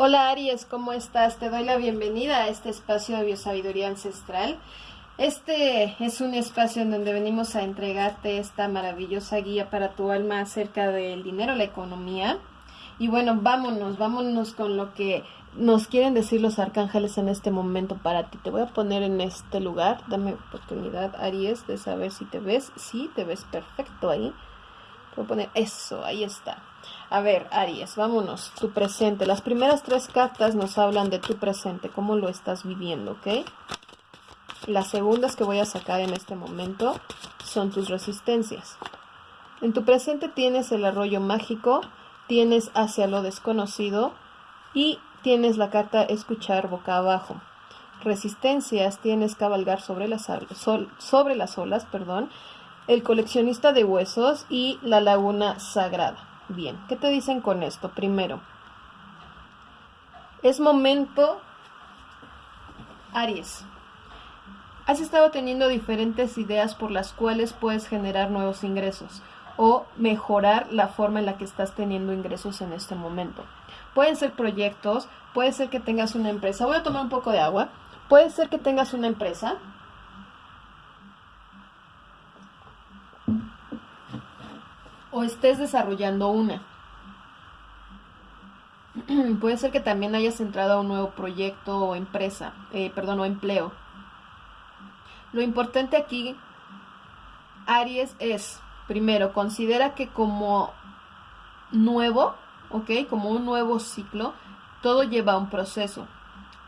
Hola Aries, ¿cómo estás? Te doy la bienvenida a este espacio de biosabiduría ancestral. Este es un espacio en donde venimos a entregarte esta maravillosa guía para tu alma acerca del dinero, la economía. Y bueno, vámonos, vámonos con lo que nos quieren decir los arcángeles en este momento para ti. Te voy a poner en este lugar. Dame oportunidad, Aries, de saber si te ves. Sí, te ves perfecto ahí. Voy a poner eso, ahí está. A ver, Aries, vámonos. Tu presente. Las primeras tres cartas nos hablan de tu presente, cómo lo estás viviendo, ¿ok? Las segundas que voy a sacar en este momento son tus resistencias. En tu presente tienes el arroyo mágico, tienes hacia lo desconocido y tienes la carta escuchar boca abajo. Resistencias tienes cabalgar sobre las, sobre las olas, perdón, el coleccionista de huesos y la laguna sagrada. Bien, ¿qué te dicen con esto? Primero, es momento, Aries. Has estado teniendo diferentes ideas por las cuales puedes generar nuevos ingresos o mejorar la forma en la que estás teniendo ingresos en este momento. Pueden ser proyectos, puede ser que tengas una empresa. Voy a tomar un poco de agua. Puede ser que tengas una empresa o estés desarrollando una. Puede ser que también hayas entrado a un nuevo proyecto o empresa, eh, perdón, o empleo. Lo importante aquí, Aries, es, primero, considera que como nuevo, ¿ok? Como un nuevo ciclo, todo lleva un proceso.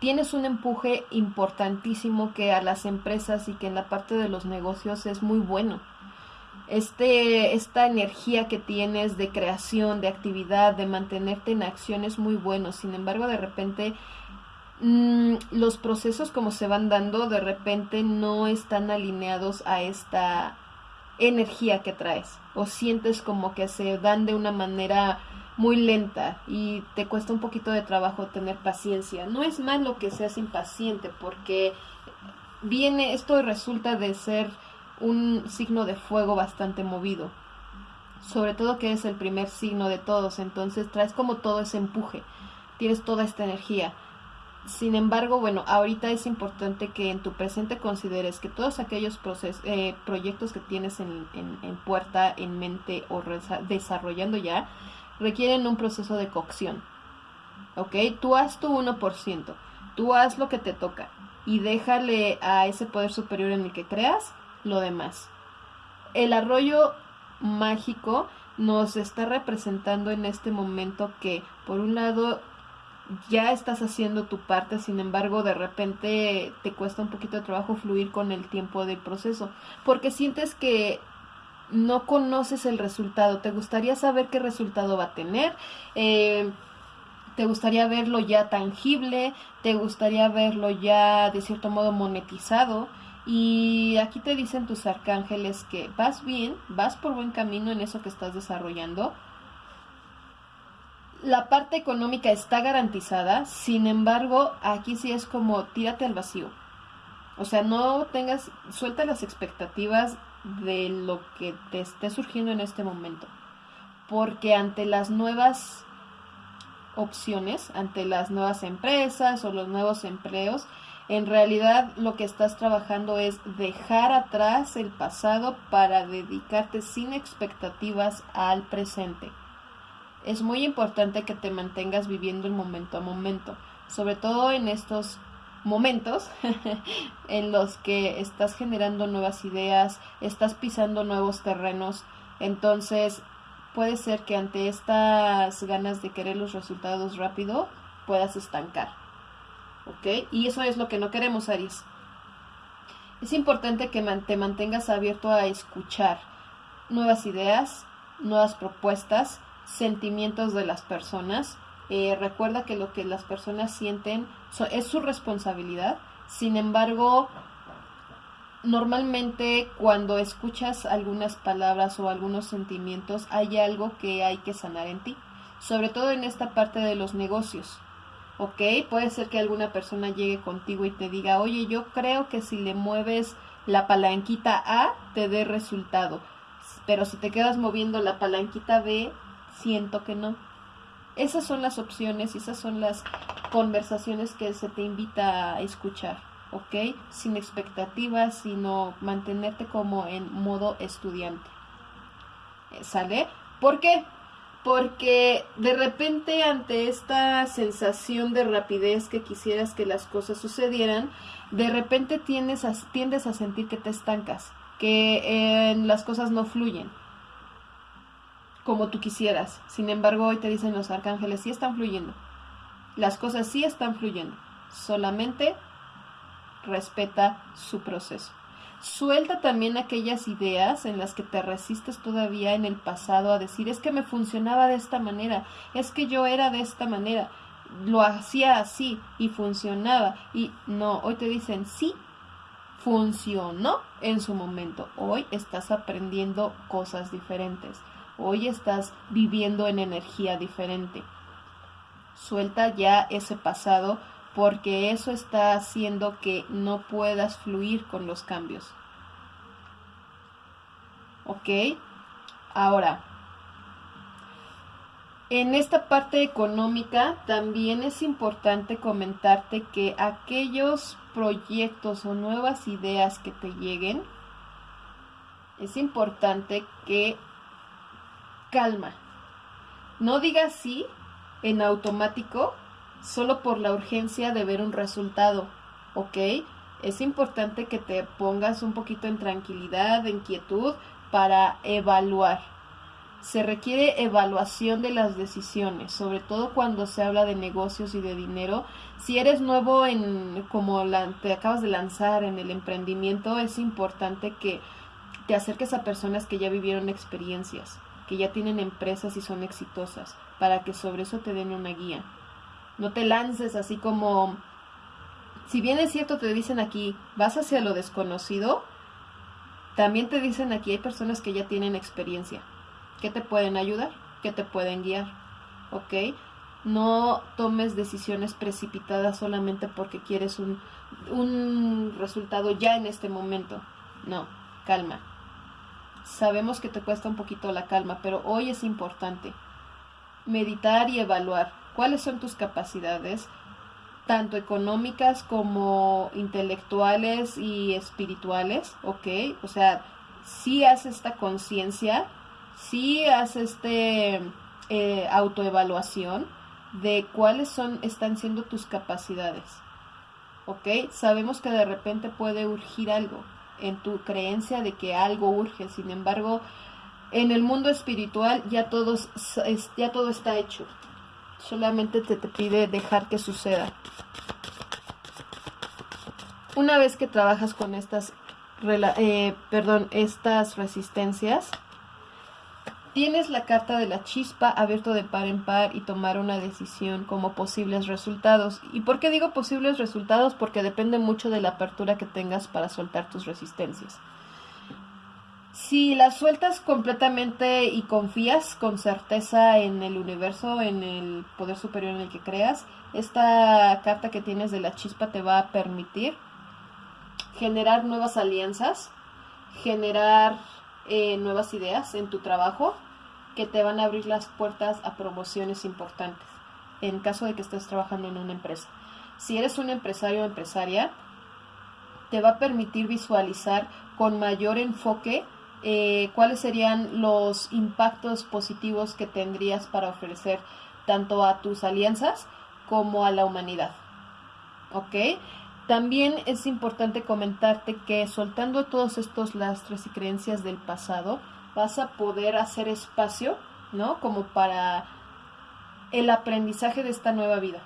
Tienes un empuje importantísimo que a las empresas y que en la parte de los negocios es muy bueno este, esta energía que tienes de creación, de actividad, de mantenerte en acción es muy bueno. Sin embargo, de repente mm, los procesos como se van dando, de repente no están alineados a esta energía que traes. O sientes como que se dan de una manera muy lenta y te cuesta un poquito de trabajo tener paciencia. No es malo que seas impaciente porque viene, esto resulta de ser un signo de fuego bastante movido. Sobre todo que es el primer signo de todos, entonces traes como todo ese empuje, tienes toda esta energía. Sin embargo, bueno, ahorita es importante que en tu presente consideres que todos aquellos eh, proyectos que tienes en, en, puerta, en mente o desarrollando ya, requieren un proceso de cocción. ¿Ok? Tú haz tu 1%, tú haz lo que te toca y déjale a ese poder superior en el que creas lo demás. El arroyo mágico nos está representando en este momento que, por un lado, ya estás haciendo tu parte, sin embargo, de repente te cuesta un poquito de trabajo fluir con el tiempo del proceso, porque sientes que no conoces el resultado, te gustaría saber qué resultado va a tener, eh, te gustaría verlo ya tangible, te gustaría verlo ya de cierto modo monetizado, y aquí te dicen tus arcángeles que vas bien, vas por buen camino en eso que estás desarrollando. La parte económica está garantizada, sin embargo, aquí sí es como tírate al vacío. O sea, no tengas, suelta las expectativas de lo que te esté surgiendo en este momento. Porque ante las nuevas opciones, ante las nuevas empresas o los nuevos empleos, en realidad lo que estás trabajando es dejar atrás el pasado para dedicarte sin expectativas al presente. Es muy importante que te mantengas viviendo el momento a momento, sobre todo en estos momentos en los que estás generando nuevas ideas, estás pisando nuevos terrenos, entonces puede ser que ante estas ganas de querer los resultados rápido puedas estancar. ¿Ok? Y eso es lo que no queremos, Aries. Es importante que te mantengas abierto a escuchar nuevas ideas, nuevas propuestas, sentimientos de las personas. Eh, recuerda que lo que las personas sienten es su responsabilidad. Sin embargo, normalmente cuando escuchas algunas palabras o algunos sentimientos, hay algo que hay que sanar en ti. Sobre todo en esta parte de los negocios. ¿Ok? Puede ser que alguna persona llegue contigo y te diga, oye, yo creo que si le mueves la palanquita A, te dé resultado. Pero si te quedas moviendo la palanquita B, siento que no. Esas son las opciones y esas son las conversaciones que se te invita a escuchar, ¿ok? Sin expectativas, sino mantenerte como en modo estudiante. Eh, ¿Sale? ¿Por qué? Porque de repente ante esta sensación de rapidez que quisieras que las cosas sucedieran, de repente tiendes a, tiendes a sentir que te estancas, que las cosas no fluyen como tú quisieras. Sin embargo, hoy te dicen los arcángeles, sí están fluyendo. Las cosas sí están fluyendo. Solamente respeta su proceso. Suelta también aquellas ideas en las que te resistes todavía en el pasado a decir, es que me funcionaba de esta manera, es que yo era de esta manera, lo hacía así y funcionaba. Y no, hoy te dicen, sí, funcionó en su momento. Hoy estás aprendiendo cosas diferentes. Hoy estás viviendo en energía diferente. Suelta ya ese pasado porque eso está haciendo que no puedas fluir con los cambios. ¿Ok? Ahora, en esta parte económica también es importante comentarte que aquellos proyectos o nuevas ideas que te lleguen, es importante que calma. No digas sí en automático solo por la urgencia de ver un resultado, ¿ok? Es importante que te pongas un poquito en tranquilidad, en quietud, para evaluar. Se requiere evaluación de las decisiones, sobre todo cuando se habla de negocios y de dinero. Si eres nuevo en como la, te acabas de lanzar en el emprendimiento, es importante que te acerques a personas que ya vivieron experiencias que ya tienen empresas y son exitosas, para que sobre eso te den una guía. No te lances así como, si bien es cierto, te dicen aquí, vas hacia lo desconocido, también te dicen aquí, hay personas que ya tienen experiencia, que te pueden ayudar, que te pueden guiar, ¿ok? No tomes decisiones precipitadas solamente porque quieres un, un resultado ya en este momento. No, calma. Sabemos que te cuesta un poquito la calma, pero hoy es importante meditar y evaluar cuáles son tus capacidades, tanto económicas como intelectuales y espirituales, ¿ok? O sea, si haces esta conciencia, si haces este eh, autoevaluación de cuáles son, están siendo tus capacidades, ¿ok? Sabemos que de repente puede urgir algo, en tu creencia de que algo urge. Sin embargo, en el mundo espiritual ya, todos, ya todo está hecho. Solamente te, te pide dejar que suceda. Una vez que trabajas con estas, eh, perdón, estas resistencias, Tienes la carta de la chispa abierto de par en par y tomar una decisión como posibles resultados. ¿Y por qué digo posibles resultados? Porque depende mucho de la apertura que tengas para soltar tus resistencias. Si las sueltas completamente y confías con certeza en el universo, en el poder superior en el que creas, esta carta que tienes de la chispa te va a permitir generar nuevas alianzas, generar eh, nuevas ideas en tu trabajo que te van a abrir las puertas a promociones importantes en caso de que estés trabajando en una empresa. Si eres un empresario o empresaria, te va a permitir visualizar con mayor enfoque eh, cuáles serían los impactos positivos que tendrías para ofrecer tanto a tus alianzas como a la humanidad. ¿Ok? También es importante comentarte que soltando todos estos lastres y creencias del pasado, vas a poder hacer espacio, ¿no? Como para el aprendizaje de esta nueva vida.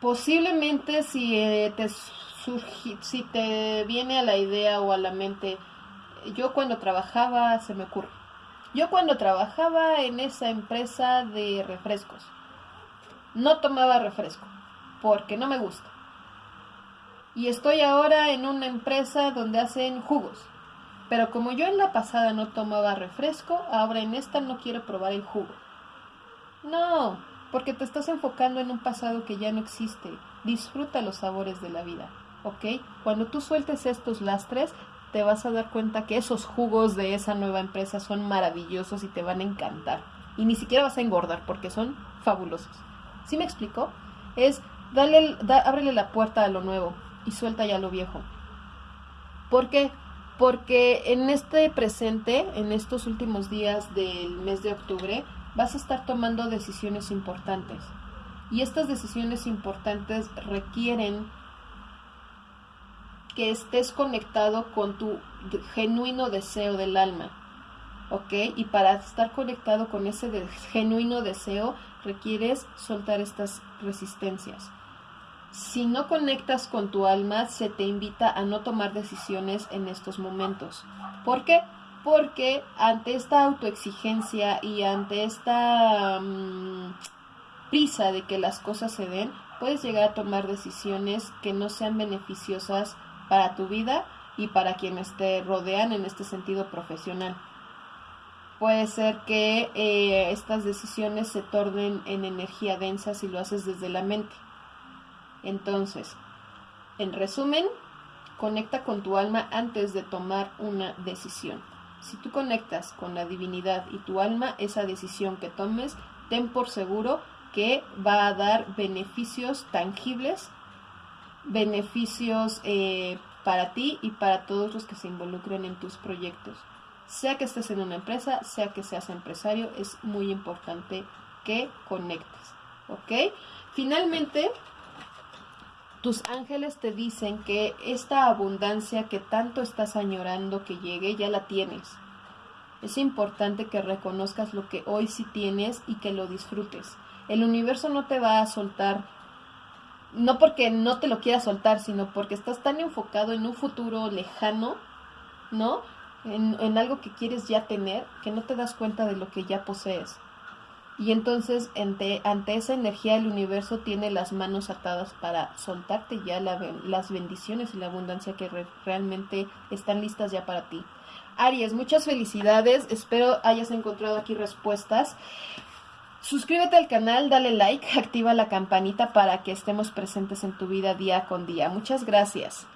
Posiblemente si eh, te si te viene a la idea o a la mente, yo cuando trabajaba, se me ocurre, yo cuando trabajaba en esa empresa de refrescos, no tomaba refresco, porque no me gusta. Y estoy ahora en una empresa donde hacen jugos pero como yo en la pasada no tomaba refresco, ahora en esta no quiero probar el jugo. No, porque te estás enfocando en un pasado que ya no existe. Disfruta los sabores de la vida, ¿ok? Cuando tú sueltes estos lastres, te vas a dar cuenta que esos jugos de esa nueva empresa son maravillosos y te van a encantar. y ni siquiera vas a engordar porque son fabulosos. ¿Sí me explico? Es dale, ábrele la puerta a lo nuevo y suelta ya lo viejo. ¿Por qué? Porque en este presente, en estos últimos días del mes de octubre, vas a estar tomando decisiones importantes. Y estas decisiones importantes requieren que estés conectado con tu genuino deseo del alma. ¿Ok? Y para estar conectado con ese genuino deseo requieres soltar estas resistencias. Si no conectas con tu alma, se te invita a no tomar decisiones en estos momentos. ¿Por qué? Porque ante esta autoexigencia y ante esta mm, prisa de que las cosas se den, puedes llegar a tomar decisiones que no sean beneficiosas para tu vida y para quienes te rodean en este sentido profesional. Puede ser que eh, estas decisiones se tornen en energía densa si lo haces desde la mente. Entonces, en resumen, conecta con tu alma antes de tomar una decisión. Si tú conectas con la divinidad y tu alma, esa decisión que tomes, ten por seguro que va a dar beneficios tangibles beneficios eh, para ti y para todos los que se involucren en tus proyectos. Sea que estés en una empresa, sea que seas empresario, es muy importante que conectes. ¿Ok? Finalmente, tus ángeles te dicen que esta abundancia que tanto estás añorando que llegue, ya la tienes. Es importante que reconozcas lo que hoy sí tienes y que lo disfrutes. El universo no te va a soltar no porque no te lo quieras soltar, sino porque estás tan enfocado en un futuro lejano, ¿no? En, algo que quieres ya tener, que no te das cuenta de lo que ya posees. Y entonces ante, ante esa energía el universo tiene las manos atadas para soltarte ya las bendiciones y la abundancia que realmente están listas ya para ti. Aries, muchas felicidades, espero hayas encontrado aquí respuestas. Suscríbete al canal, dale like, activa la campanita para que estemos presentes en tu vida día con día. Muchas gracias.